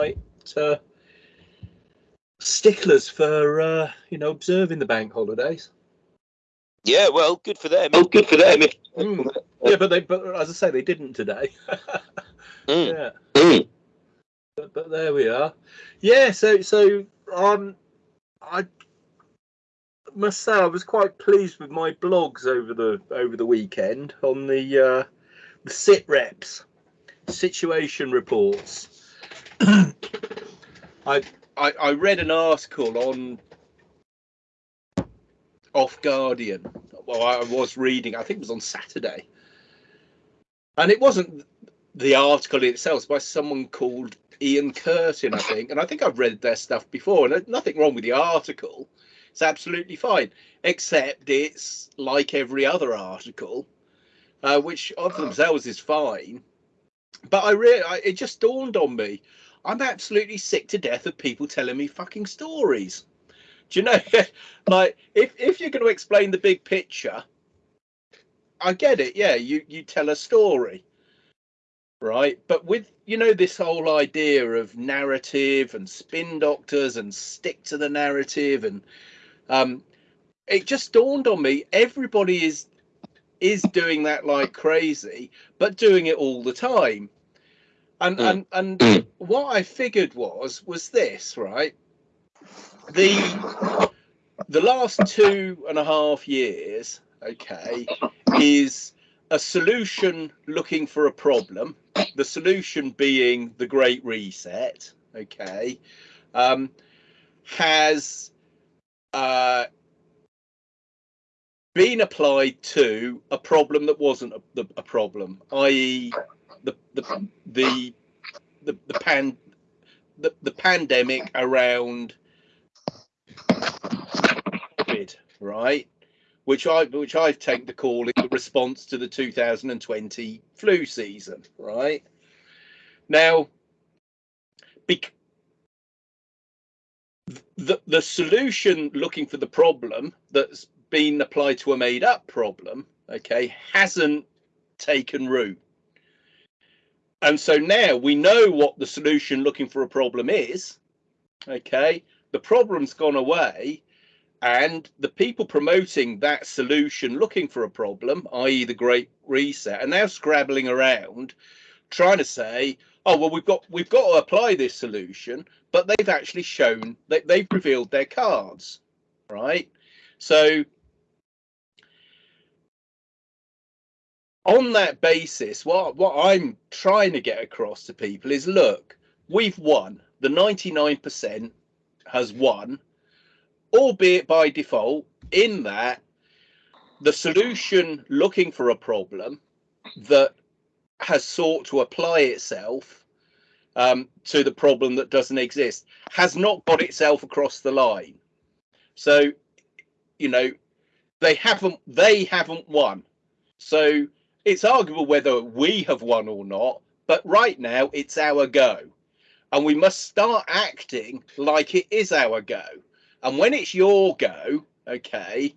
uh, sticklers for uh, you know observing the bank holidays. Yeah, well, good for them. Oh, good for them. Mm. Yeah, but they but as I say, they didn't today. Mm. Yeah, Mm. but, but there we are. Yeah, so so um, I must say I was quite pleased with my blogs over the over the weekend on the uh, the sit reps situation reports. I, I I read an article on Off Guardian. Well, I was reading. I think it was on Saturday, and it wasn't the article itself. It's by someone called Ian Curtin, I think. And I think I've read their stuff before, and there's nothing wrong with the article. It's absolutely fine, except it's like every other article, uh, which of themselves is fine. But I really, it just dawned on me. I'm absolutely sick to death of people telling me fucking stories. Do you know, like if if you're going to explain the big picture, I get it. Yeah, you you tell a story, right? But with you know this whole idea of narrative and spin doctors and stick to the narrative and um, it just dawned on me everybody is is doing that like crazy, but doing it all the time. And Mm. and and Mm. what I figured was was this right the the last two and a half years okay is a solution looking for a problem the solution being the great reset okay um has uh been applied to a problem that wasn't a, a problem i.e the the the the, the pan the, the pandemic around COVID, right? Which I which I've taken to call it the response to the 2020 flu season, right? Now, bec- the the solution looking for the problem that's been applied to a made up problem, okay, hasn't taken root. And so now we know what the solution looking for a problem is. Okay, the problem's gone away, and the people promoting that solution looking for a problem, i.e., the Great Reset, are now scrabbling around trying to say, oh well, we've got we've got to apply this solution, but they've actually shown that they've revealed their cards, right? So on that basis, what what I'm trying to get across to people is look, we've won. The 99% has won, albeit by default, in that the solution looking for a problem that has sought to apply itself um, to the problem that doesn't exist has not got itself across the line. So, you know, they haven't they haven't won. So it's arguable whether we have won or not, but right now it's our go. And we must start acting like it is our go. And when it's your go, okay,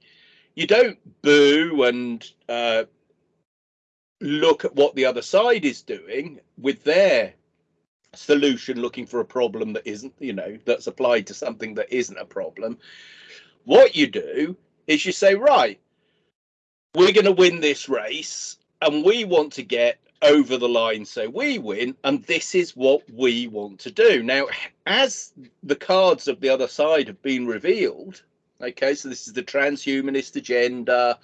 you don't boo and uh, look at what the other side is doing with their solution looking for a problem that isn't, you know, that's applied to something that isn't a problem. What you do is you say, right, we're going to win this race and we want to get over the line so we win and this is what we want to do now as the cards of the other side have been revealed okay so this is the transhumanist agenda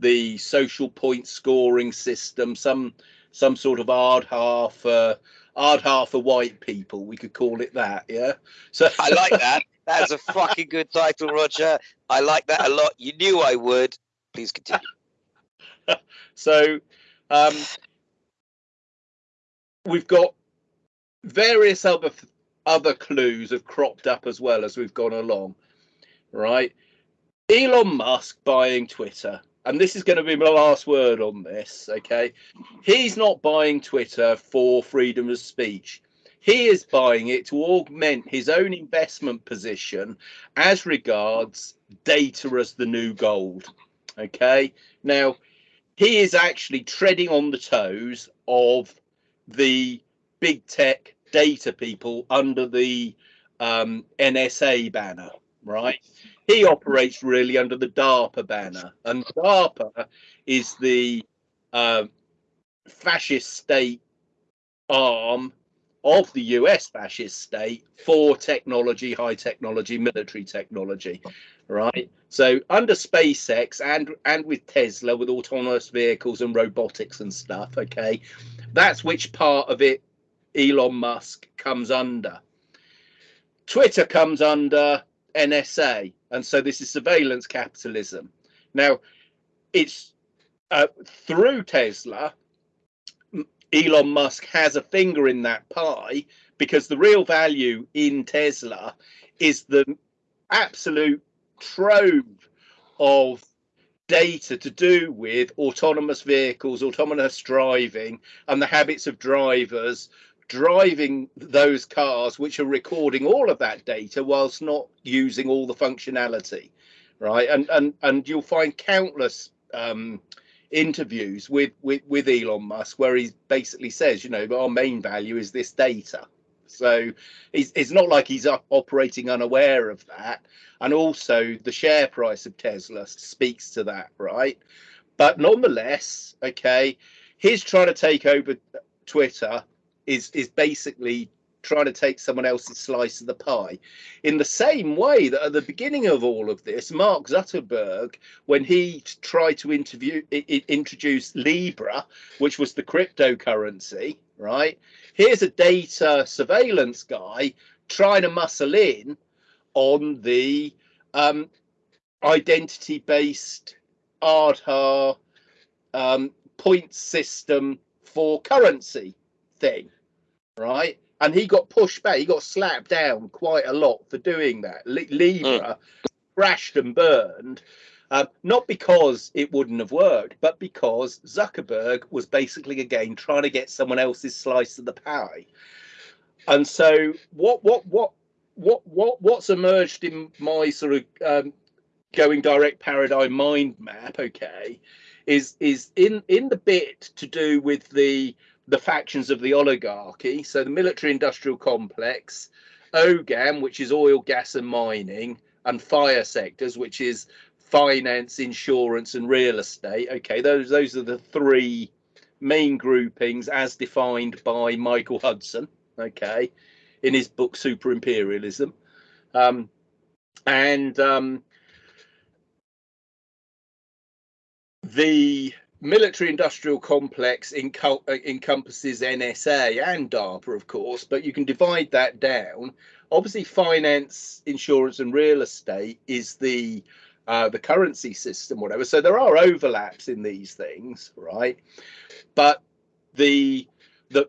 the social point scoring system some some sort of hard half uh, hard half for white people we could call it that yeah so I like that. That's a fucking good title, Roger. I like that a lot. You knew I would. Please continue. So um, we've got various other other clues have cropped up as well as we've gone along, right? Elon Musk buying Twitter, and this is going to be my last word on this. Okay, he's not buying Twitter for freedom of speech. He is buying it to augment his own investment position as regards data as the new gold. Okay, now he is actually treading on the toes of the big tech data people under the um, NSA banner, right? He operates really under the DARPA banner, and DARPA is the uh, fascist state arm of the US fascist state for technology, high technology, military technology, right? So under SpaceX and and with Tesla with autonomous vehicles and robotics and stuff, okay, that's which part of it Elon Musk comes under. Twitter comes under NSA, and so this is surveillance capitalism. Now, it's uh, through Tesla. Elon Musk has a finger in that pie because the real value in Tesla is the absolute trove of data to do with autonomous vehicles, autonomous driving, and the habits of drivers driving those cars which are recording all of that data whilst not using all the functionality right? And and and you'll find countless um, interviews with, with with elon musk where he basically says you know our main value is this data so it's, it's not like he's operating unaware of that. And also the share price of tesla speaks to that right? But nonetheless okay he's trying to take over twitter is is basically trying to take someone else's slice of the pie. In the same way that at the beginning of all of this, Mark Zuckerberg, when he tried to interview introduce Libra, which was the cryptocurrency, right? Here's a data surveillance guy trying to muscle in on the um, identity-based Aadhaar um, point system for currency thing, right? And he got pushed back. He got slapped down quite a lot for doing that. Libra mm. crashed and burned, um, not because it wouldn't have worked, but because Zuckerberg was basically again trying to get someone else's slice of the pie. And so, what, what, what, what, what, what's emerged in my sort of um, going direct paradigm mind map? Okay, is is in in the bit to do with the the factions of the oligarchy. So the military industrial complex, OGAM, which is oil, gas, and mining, and fire sectors, which is finance, insurance, and real estate. Okay, those those are the three main groupings as defined by Michael Hudson. Okay, in his book Super Imperialism, um, and um, the military industrial complex uh, encompasses NSA and DARPA, of course, but you can divide that down. Obviously, finance, insurance, and real estate is the uh, the currency system, whatever. So there are overlaps in these things, right? But the the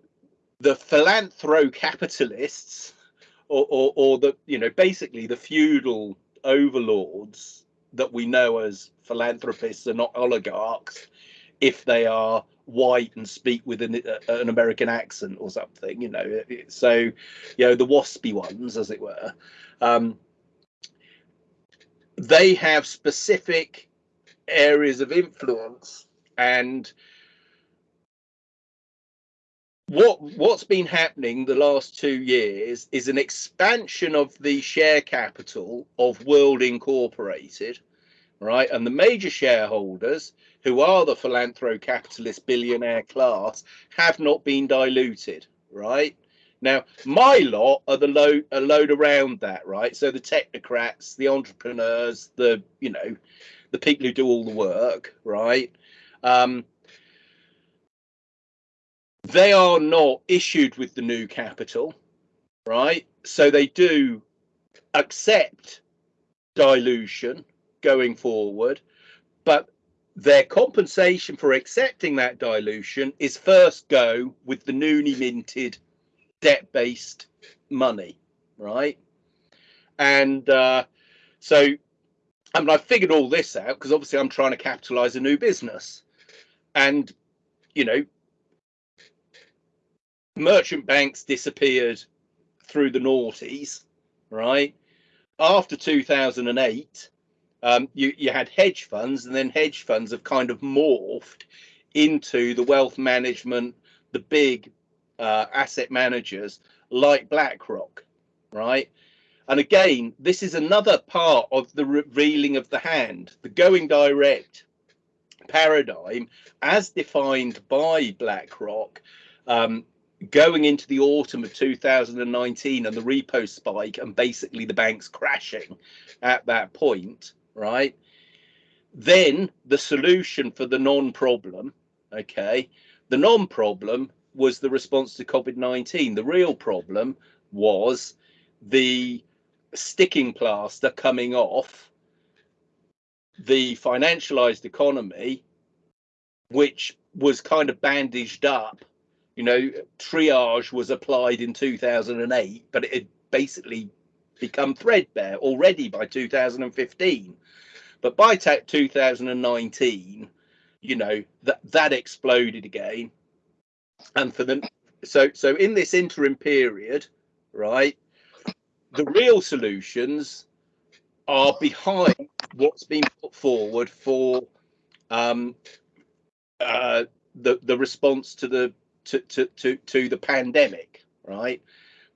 the philanthro capitalists, or, or, or the you know basically the feudal overlords that we know as philanthropists are not oligarchs if they are white and speak with an, uh, an American accent or something, you know. So, you know, the waspy ones, as it were, um, they have specific areas of influence and what what's been happening the last two years is an expansion of the share capital of World Incorporated, right? And the major shareholders who are the philanthro capitalist billionaire class have not been diluted, right? Now, my lot are the load a load around that, right? So the technocrats, the entrepreneurs, the you know, the people who do all the work, right? Um, they are not issued with the new capital, right? So they do accept dilution going forward, but their compensation for accepting that dilution is first go with the newly minted debt based money, right? And uh, so, I mean, I figured all this out because obviously I'm trying to capitalize a new business. And, you know, merchant banks disappeared through the noughties, right? After 2008, um, you, you had hedge funds, and then hedge funds have kind of morphed into the wealth management, the big uh, asset managers like BlackRock, right? And again, this is another part of the revealing of the hand, the going direct paradigm as defined by BlackRock um, going into the autumn of 2019 and the repo spike and basically the banks crashing at that point, right? Then the solution for the non problem, okay, the non problem was the response to COVID 19. The real problem was the sticking plaster coming off the financialized economy, which was kind of bandaged up. You know, triage was applied in 2008, but it basically become threadbare already by 2015. But by 2019, you know, that that exploded again. And for the so so in this interim period, right, the real solutions are behind what's been put forward for um, uh, the the response to the to, to to to the pandemic, right?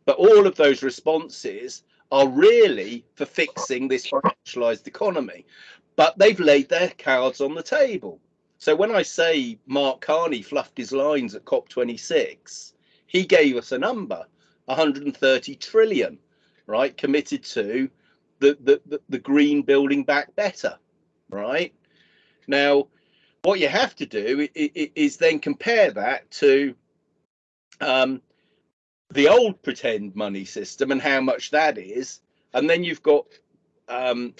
But all of those responses are really for fixing this financialized economy. But they've laid their cards on the table. So when I say Mark Carney fluffed his lines at COP26, he gave us a number, 130 trillion, right, committed to the, the, the, green building back better, right? Now, what you have to do is then compare that to um, the old pretend money system and how much that is, and then you've got um,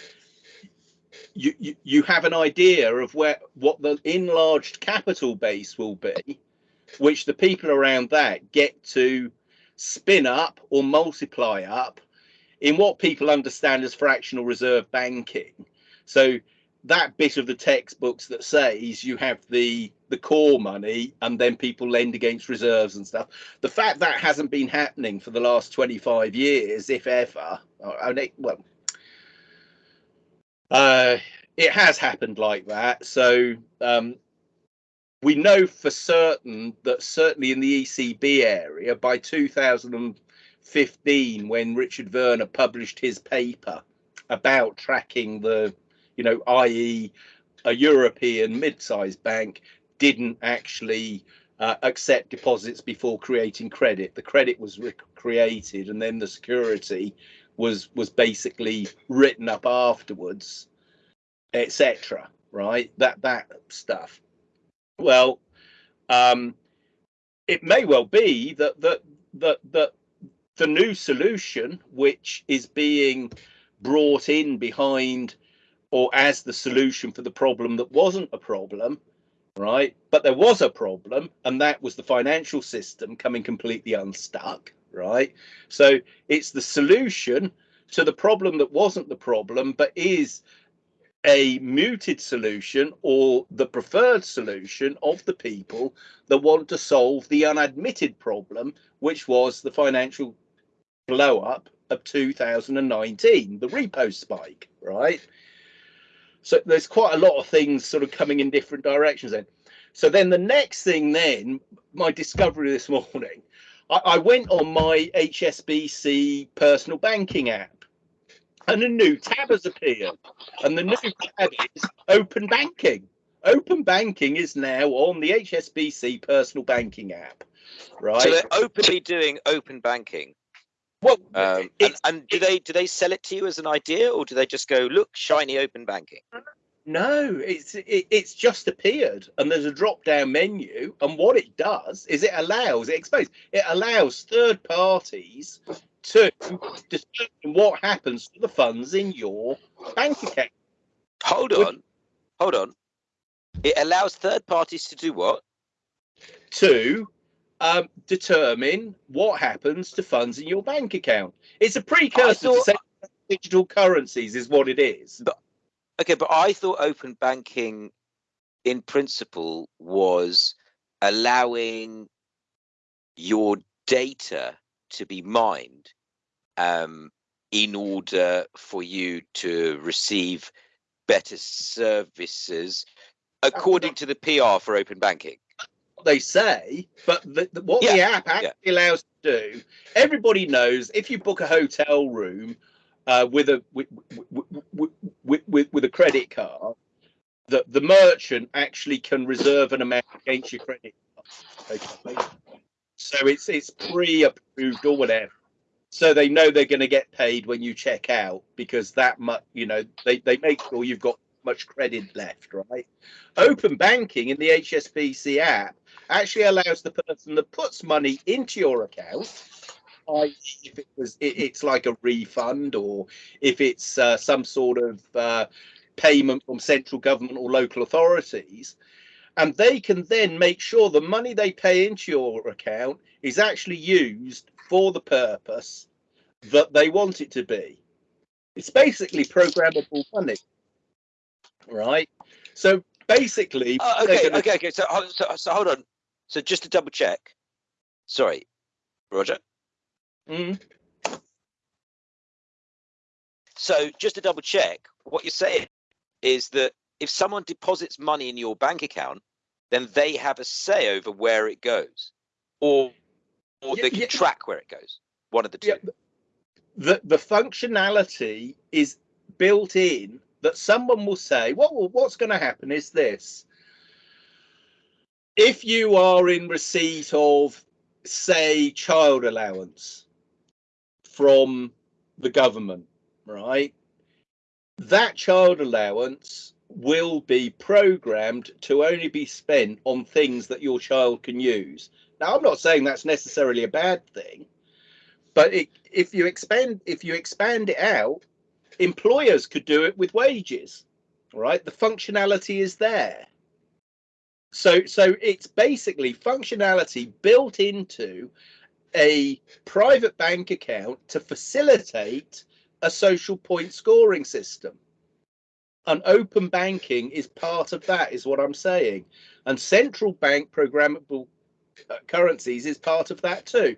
you, you you have an idea of where what the enlarged capital base will be, which the people around that get to spin up or multiply up in what people understand as fractional reserve banking. So that bit of the textbooks that says you have the the core money and then people lend against reserves and stuff. The fact that hasn't been happening for the last 25 years, if ever, I mean, well, uh, it has happened like that. So um, we know for certain that certainly in the ECB area by 2015, when Richard Werner published his paper about tracking the you know, i.e., a European mid-sized bank didn't actually uh, accept deposits before creating credit. The credit was created, and then the security was was basically written up afterwards, etc. Right? That that stuff. Well, um, it may well be that that that that the new solution, which is being brought in behind or as the solution for the problem that wasn't a problem, right? But there was a problem, and that was the financial system coming completely unstuck, right? So it's the solution to the problem that wasn't the problem, but is a muted solution or the preferred solution of the people that want to solve the unadmitted problem, which was the financial blow up of 2019, the repo spike, right? So there's quite a lot of things sort of coming in different directions then. So then the next thing then, my discovery this morning, I, I went on my HSBC personal banking app and a new tab has appeared. And the new tab is open banking. Open banking is now on the HSBC personal banking app. Right. So they're openly doing open banking. Well, um, and, and, do they do they sell it to you as an idea, or do they just go look shiny open banking? No, it's it, it's just appeared, and there's a drop down menu, and what it does is it allows it exposes it allows third parties to determine what happens to the funds in your bank account. Hold on, hold on. It allows third parties to do what? To um, determine what happens to funds in your bank account. It's a precursor thought, to digital currencies, is what it is. But, okay, but I thought open banking, in principle, was allowing your data to be mined um, in order for you to receive better services according to the PR for open banking they say, but the, the, what the app actually allows to do, everybody knows if you book a hotel room uh, with a with, with, with, with a credit card, that the merchant actually can reserve an amount against your credit card. Okay. So it's it's pre-approved or whatever. So they know they're going to get paid when you check out because that much, you know, they, they make sure you've got much credit left, right? Open banking in the HSBC app actually allows the person that puts money into your account if it was it, it's like a refund or if it's uh, some sort of uh, payment from central government or local authorities and they can then make sure the money they pay into your account is actually used for the purpose that they want it to be. It's basically programmable money right? So basically uh, okay okay okay so, so so hold on so just to double check sorry roger Mm. So just to double check, what you're saying is that if someone deposits money in your bank account, then they have a say over where it goes, or or yeah, they can yeah. track where it goes. One of the two. Yeah. The the functionality is built in that someone will say, "What what's going to happen is this: if you are in receipt of, say, child allowance." from the government, right? That child allowance will be programmed to only be spent on things that your child can use. Now, I'm not saying that's necessarily a bad thing, but it, if you expand if you expand it out, employers could do it with wages, right? The functionality is there. So, so it's basically functionality built into a private bank account to facilitate a social point scoring system. And open banking is part of that, is what I'm saying. And central bank programmable currencies is part of that too.